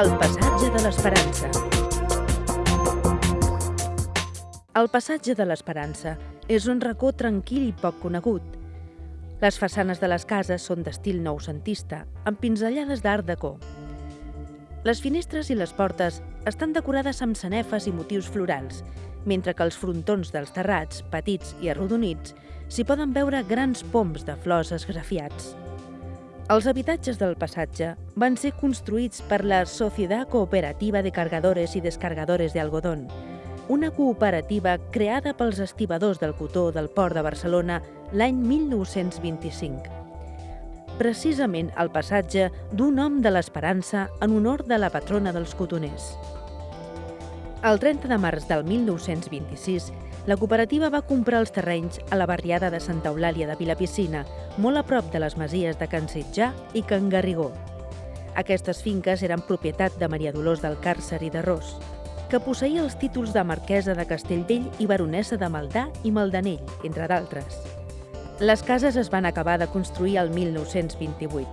El passatge de l'Esperança. El passatge de l'Esperança és un racó tranquil i poc conegut. Les façanes de les cases són d'estil noucentista, amb pinzellades d'art deco. Les finestres i les portes estan decorades amb sanefes i motius florals, mentre que els frontons dels terrats, petits i arrodonits, s'hi poden veure grans poms de flors esgrafiats. Els habitatges del passatge van ser construïts per la Sociedad Cooperativa de Cargadores i Descargadores de Algodón, una cooperativa creada pels estibadors del cotó del Port de Barcelona l'any 1925. Precisament el passatge d'un nom de l'Esperança en honor de la patrona dels cotoners. El 30 de març del 1926, la cooperativa va comprar els terrenys a la barriada de Santa Eulàlia de Vilapiscina, molt a prop de les masies de Can Sitjà i Can Garrigó. Aquestes finques eren propietat de Maria Dolors del Càrcer i de Ros, que posseïa els títols de marquesa de Castellvell i baronessa de Maldà i Maldanell, entre d'altres. Les cases es van acabar de construir el 1928.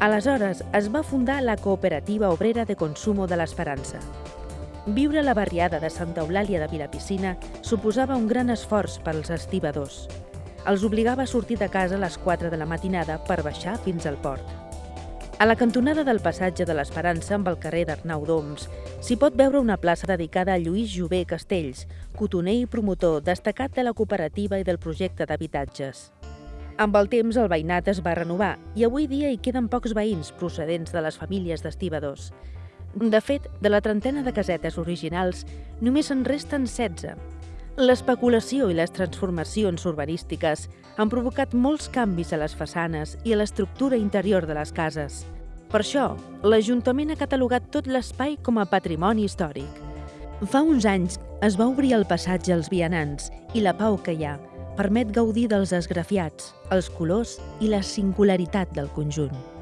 Aleshores es va fundar la Cooperativa Obrera de Consumo de l'Esperança, Viure a la barriada de Santa Eulàlia de Vilapiscina suposava un gran esforç per als estibadors. Els obligava a sortir de casa a les 4 de la matinada per baixar fins al port. A la cantonada del passatge de l'Esperança amb el carrer d'Arnau d'Oms s'hi pot veure una plaça dedicada a Lluís Jové Castells, cotoner i promotor destacat de la cooperativa i del projecte d'habitatges. Amb el temps el veïnat es va renovar i avui dia hi queden pocs veïns procedents de les famílies d'estibadors. De fet, de la trentena de casetes originals, només en resten 16. L'especulació i les transformacions urbanístiques han provocat molts canvis a les façanes i a l'estructura interior de les cases. Per això, l'Ajuntament ha catalogat tot l'espai com a patrimoni històric. Fa uns anys es va obrir el passatge als vianants i la pau que hi ha permet gaudir dels esgrafiats, els colors i la singularitat del conjunt.